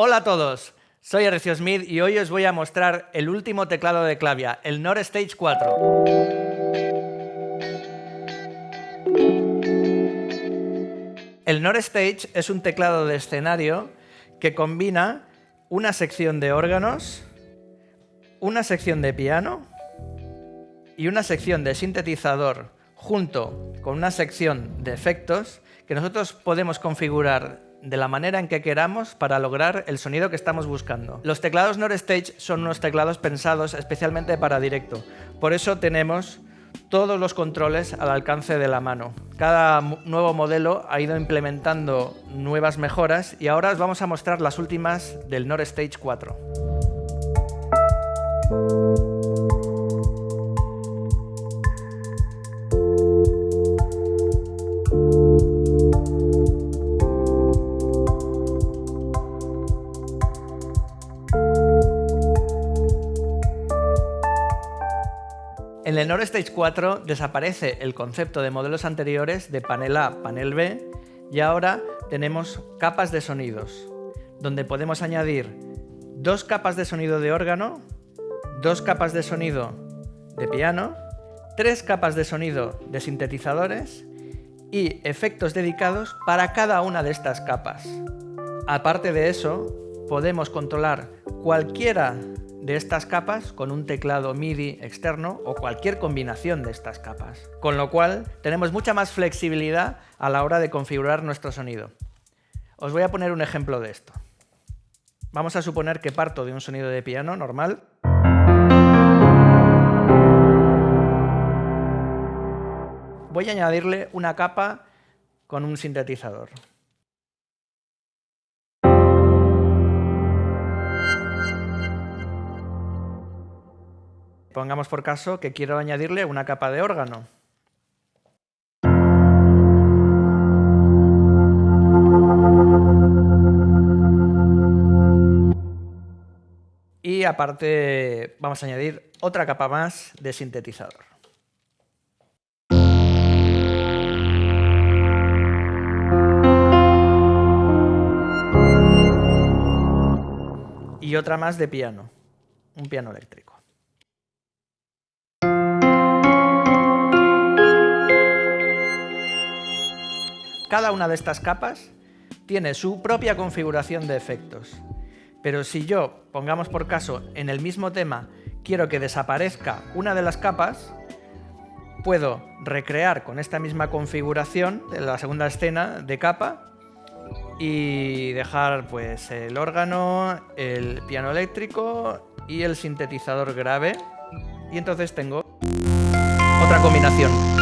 Hola a todos, soy Ercio Smith y hoy os voy a mostrar el último teclado de Clavia, el Nord Stage 4. El Nord Stage es un teclado de escenario que combina una sección de órganos, una sección de piano y una sección de sintetizador junto con una sección de efectos que nosotros podemos configurar de la manera en que queramos para lograr el sonido que estamos buscando. Los teclados Stage son unos teclados pensados especialmente para directo. Por eso tenemos todos los controles al alcance de la mano. Cada nuevo modelo ha ido implementando nuevas mejoras y ahora os vamos a mostrar las últimas del Stage 4. En el Nord Stage 4 desaparece el concepto de modelos anteriores de panel A, panel B y ahora tenemos capas de sonidos, donde podemos añadir dos capas de sonido de órgano, dos capas de sonido de piano, tres capas de sonido de sintetizadores y efectos dedicados para cada una de estas capas. Aparte de eso, podemos controlar cualquiera de estas capas con un teclado MIDI externo o cualquier combinación de estas capas. Con lo cual tenemos mucha más flexibilidad a la hora de configurar nuestro sonido. Os voy a poner un ejemplo de esto. Vamos a suponer que parto de un sonido de piano normal. Voy a añadirle una capa con un sintetizador. Pongamos por caso que quiero añadirle una capa de órgano. Y aparte vamos a añadir otra capa más de sintetizador. Y otra más de piano, un piano eléctrico. Cada una de estas capas tiene su propia configuración de efectos. Pero si yo, pongamos por caso, en el mismo tema, quiero que desaparezca una de las capas, puedo recrear con esta misma configuración la segunda escena de capa y dejar pues el órgano, el piano eléctrico y el sintetizador grave y entonces tengo otra combinación.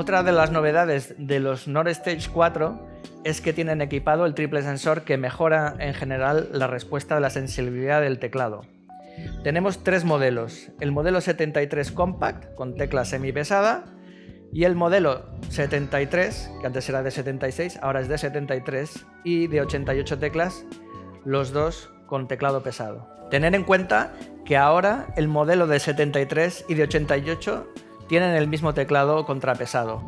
Otra de las novedades de los Nord Stage 4 es que tienen equipado el triple sensor que mejora en general la respuesta de la sensibilidad del teclado. Tenemos tres modelos, el modelo 73 Compact con tecla semipesada y el modelo 73, que antes era de 76, ahora es de 73 y de 88 teclas, los dos con teclado pesado. Tener en cuenta que ahora el modelo de 73 y de 88 tienen el mismo teclado contrapesado.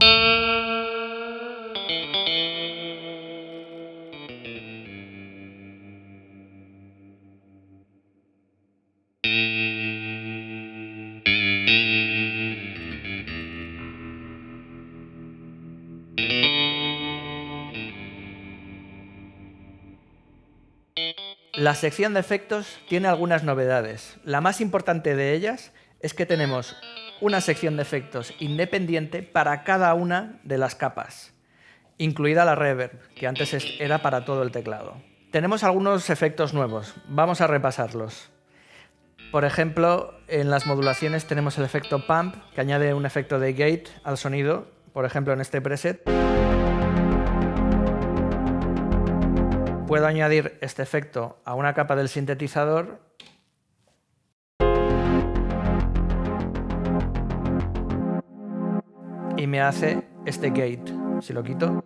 La sección de efectos tiene algunas novedades. La más importante de ellas es que tenemos una sección de efectos independiente para cada una de las capas, incluida la reverb, que antes era para todo el teclado. Tenemos algunos efectos nuevos, vamos a repasarlos. Por ejemplo, en las modulaciones tenemos el efecto pump, que añade un efecto de gate al sonido, por ejemplo en este preset. Puedo añadir este efecto a una capa del sintetizador y me hace este gate. Si lo quito...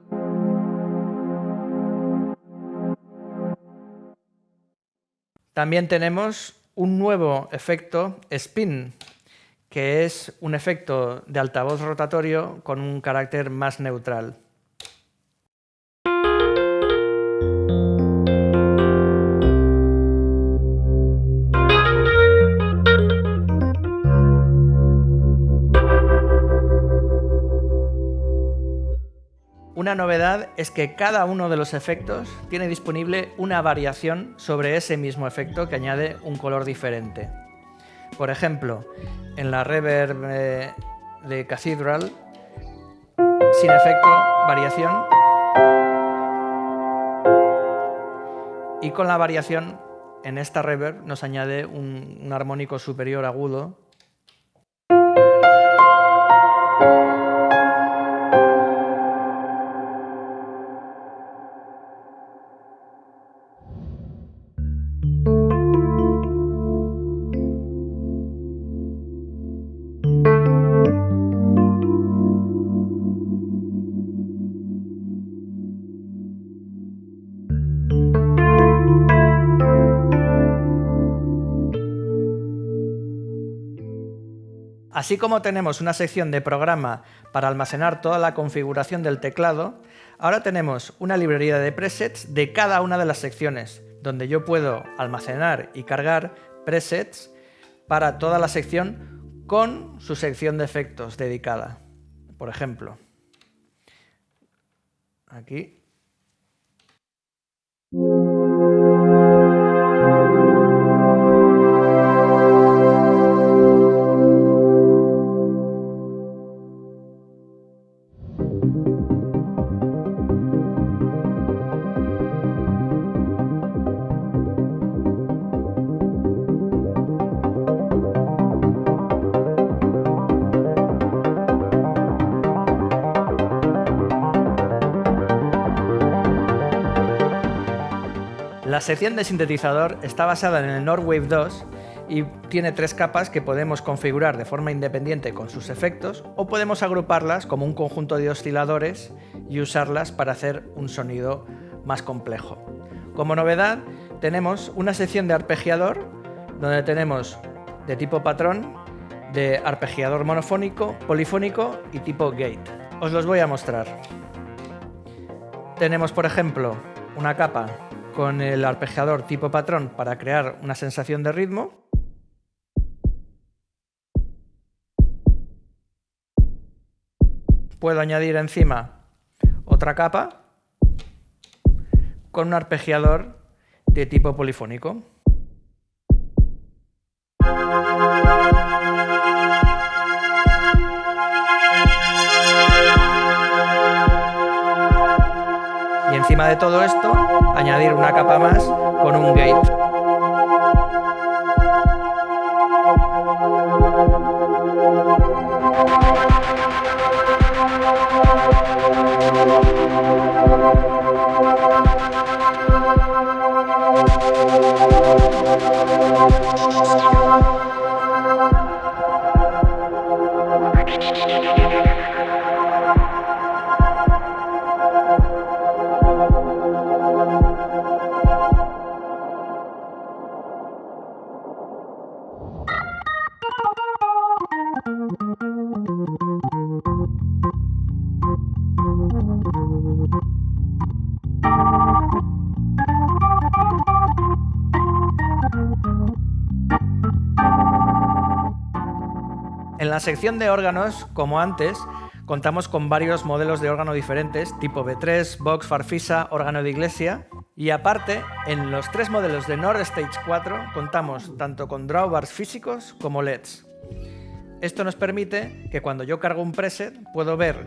También tenemos un nuevo efecto spin, que es un efecto de altavoz rotatorio con un carácter más neutral. Una novedad es que cada uno de los efectos tiene disponible una variación sobre ese mismo efecto que añade un color diferente. Por ejemplo, en la reverb eh, de Cathedral, sin efecto, variación, y con la variación en esta reverb nos añade un, un armónico superior agudo Así como tenemos una sección de programa para almacenar toda la configuración del teclado, ahora tenemos una librería de presets de cada una de las secciones, donde yo puedo almacenar y cargar presets para toda la sección con su sección de efectos dedicada. Por ejemplo, aquí La sección de sintetizador está basada en el Nordwave 2 y tiene tres capas que podemos configurar de forma independiente con sus efectos o podemos agruparlas como un conjunto de osciladores y usarlas para hacer un sonido más complejo. Como novedad tenemos una sección de arpegiador donde tenemos de tipo patrón, de arpegiador monofónico, polifónico y tipo gate. Os los voy a mostrar. Tenemos por ejemplo una capa con el arpegiador tipo patrón para crear una sensación de ritmo. Puedo añadir encima otra capa con un arpegiador de tipo polifónico. Y encima de todo esto, añadir una capa más con un gate. En la sección de órganos, como antes, contamos con varios modelos de órgano diferentes, tipo B3, Vox, Farfisa, órgano de iglesia. Y aparte, en los tres modelos de Nord Stage 4 contamos tanto con drawbars físicos como LEDs. Esto nos permite que cuando yo cargo un preset puedo ver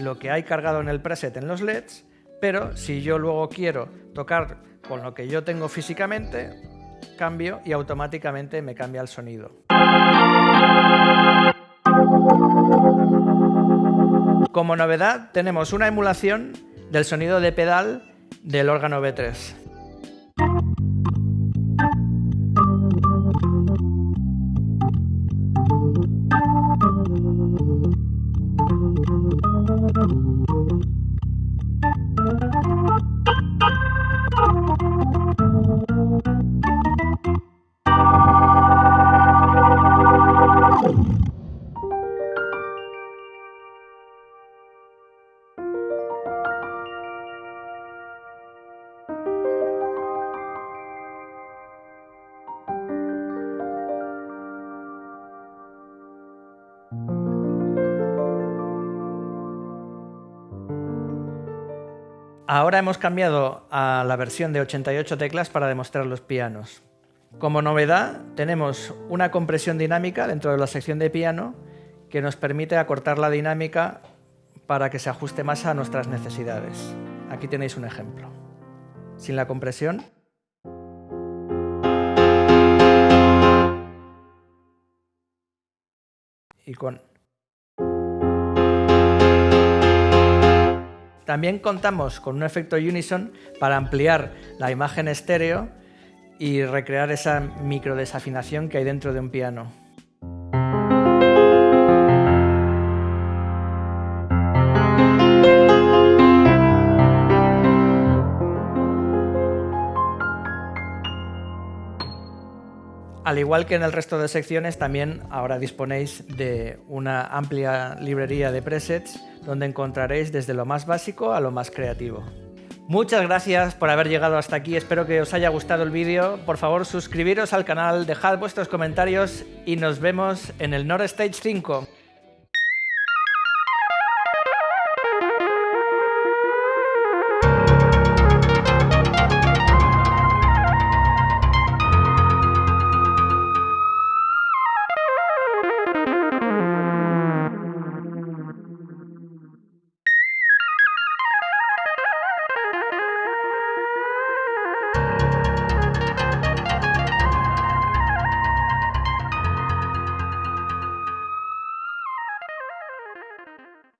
lo que hay cargado en el preset en los LEDs, pero si yo luego quiero tocar con lo que yo tengo físicamente, cambio y automáticamente me cambia el sonido. Como novedad tenemos una emulación del sonido de pedal del órgano B3. Ahora hemos cambiado a la versión de 88 teclas para demostrar los pianos. Como novedad, tenemos una compresión dinámica dentro de la sección de piano que nos permite acortar la dinámica para que se ajuste más a nuestras necesidades. Aquí tenéis un ejemplo. Sin la compresión y con. También contamos con un efecto Unison para ampliar la imagen estéreo y recrear esa micro desafinación que hay dentro de un piano. Al igual que en el resto de secciones, también ahora disponéis de una amplia librería de presets donde encontraréis desde lo más básico a lo más creativo. Muchas gracias por haber llegado hasta aquí, espero que os haya gustado el vídeo. Por favor, suscribiros al canal, dejad vuestros comentarios y nos vemos en el Nord Stage 5.